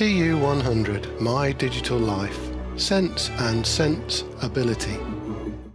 TU100 My Digital Life Sense and Sense Ability.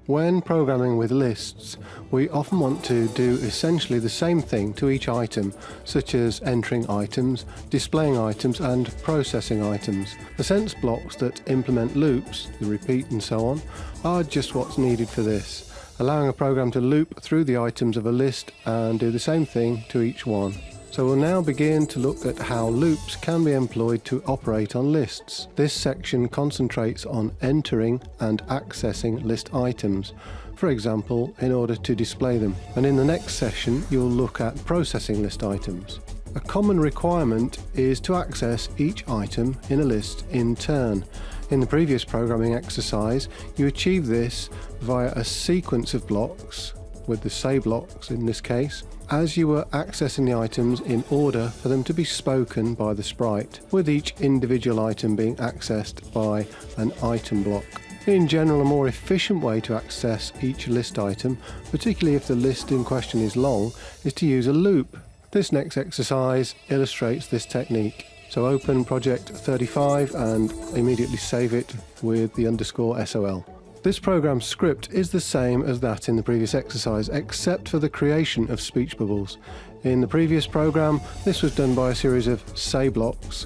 When programming with lists, we often want to do essentially the same thing to each item, such as entering items, displaying items and processing items. The sense blocks that implement loops, the repeat and so on, are just what's needed for this, allowing a program to loop through the items of a list and do the same thing to each one. So we'll now begin to look at how loops can be employed to operate on lists. This section concentrates on entering and accessing list items, for example, in order to display them. And in the next session, you'll look at processing list items. A common requirement is to access each item in a list in turn. In the previous programming exercise, you achieve this via a sequence of blocks, with the say blocks in this case, as you were accessing the items in order for them to be spoken by the sprite, with each individual item being accessed by an item block. In general, a more efficient way to access each list item, particularly if the list in question is long, is to use a loop. This next exercise illustrates this technique. So open project 35 and immediately save it with the underscore SOL. This program's script is the same as that in the previous exercise, except for the creation of speech bubbles. In the previous program, this was done by a series of say blocks.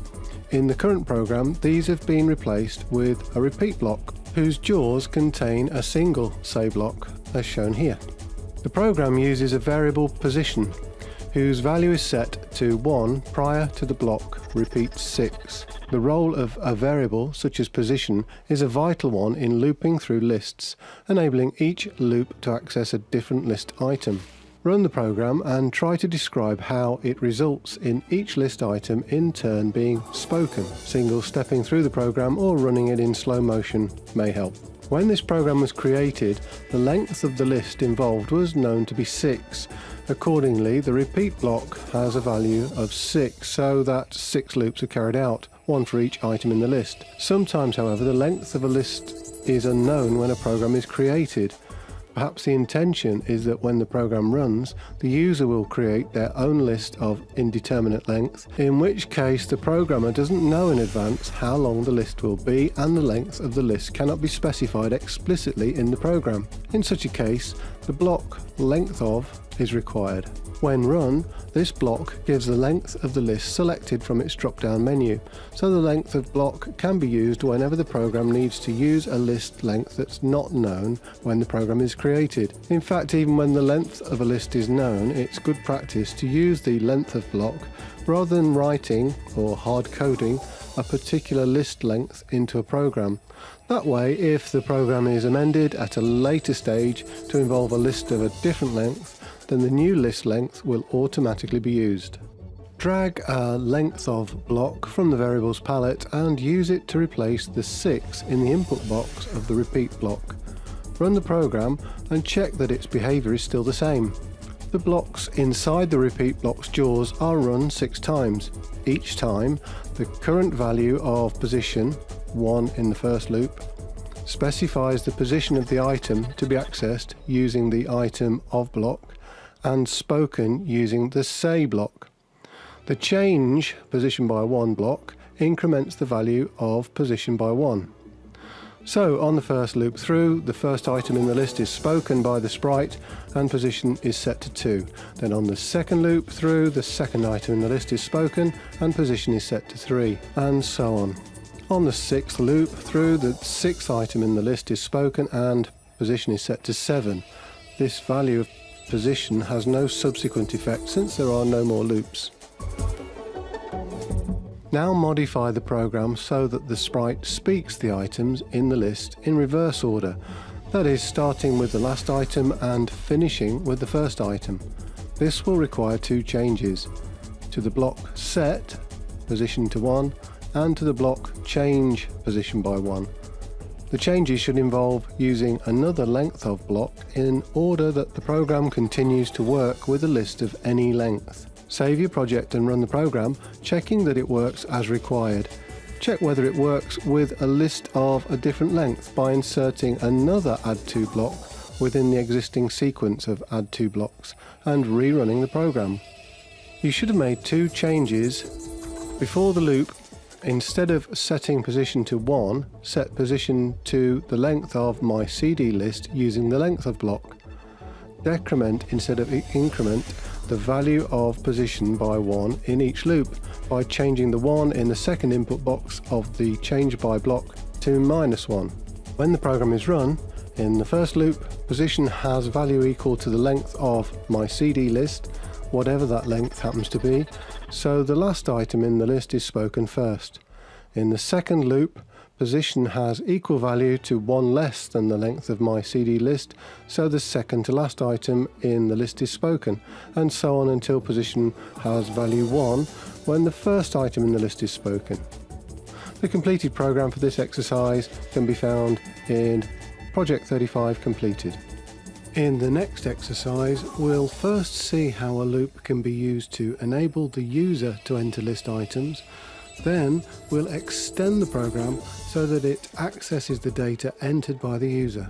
In the current program, these have been replaced with a repeat block, whose jaws contain a single say block, as shown here. The program uses a variable position, whose value is set to 1 prior to the block repeat 6. The role of a variable, such as position, is a vital one in looping through lists, enabling each loop to access a different list item. Run the program and try to describe how it results in each list item in turn being spoken. Single stepping through the program or running it in slow motion may help. When this program was created, the length of the list involved was known to be 6. Accordingly, the repeat block has a value of 6, so that 6 loops are carried out one for each item in the list. Sometimes, however, the length of a list is unknown when a program is created. Perhaps the intention is that when the program runs, the user will create their own list of indeterminate length, in which case the programmer doesn't know in advance how long the list will be and the length of the list cannot be specified explicitly in the program. In such a case, the block length of is required. When run, this block gives the length of the list selected from its drop-down menu, so the length of block can be used whenever the program needs to use a list length that's not known when the program is created. In fact, even when the length of a list is known, it's good practice to use the length of block rather than writing or hard coding a particular list length into a program. That way, if the program is amended at a later stage to involve a list of a different length, then the new list length will automatically be used. Drag a length of block from the variables palette and use it to replace the 6 in the input box of the repeat block. Run the program and check that its behaviour is still the same. The blocks inside the repeat block's jaws are run 6 times. Each time, the current value of position, 1 in the first loop, specifies the position of the item to be accessed using the item of block and spoken using the say block. The change position by 1 block increments the value of position by 1. So on the first loop through, the first item in the list is spoken by the sprite and position is set to 2. Then on the second loop through, the second item in the list is spoken and position is set to 3, and so on. On the sixth loop through, the sixth item in the list is spoken and position is set to 7. This value of position has no subsequent effect since there are no more loops. Now modify the program so that the sprite speaks the items in the list in reverse order, that is starting with the last item and finishing with the first item. This will require two changes, to the block set position to 1 and to the block change position by 1. The changes should involve using another length of block in order that the program continues to work with a list of any length. Save your project and run the program, checking that it works as required. Check whether it works with a list of a different length by inserting another add to block within the existing sequence of add to blocks and rerunning the program. You should have made two changes before the loop Instead of setting position to 1, set position to the length of my CD list using the length of block. Decrement instead of increment the value of position by 1 in each loop by changing the 1 in the second input box of the change by block to minus 1. When the program is run, in the first loop, position has value equal to the length of my CD list, whatever that length happens to be, so the last item in the list is spoken first. In the second loop, position has equal value to one less than the length of my CD list, so the second to last item in the list is spoken, and so on until position has value 1 when the first item in the list is spoken. The completed program for this exercise can be found in Project 35 completed. In the next exercise, we'll first see how a loop can be used to enable the user to enter list items then we'll extend the program so that it accesses the data entered by the user.